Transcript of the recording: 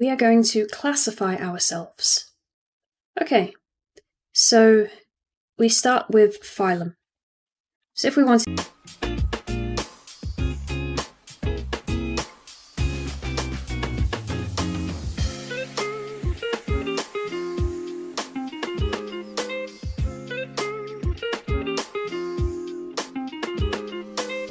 we are going to classify ourselves. Okay, so we start with phylum. So if we want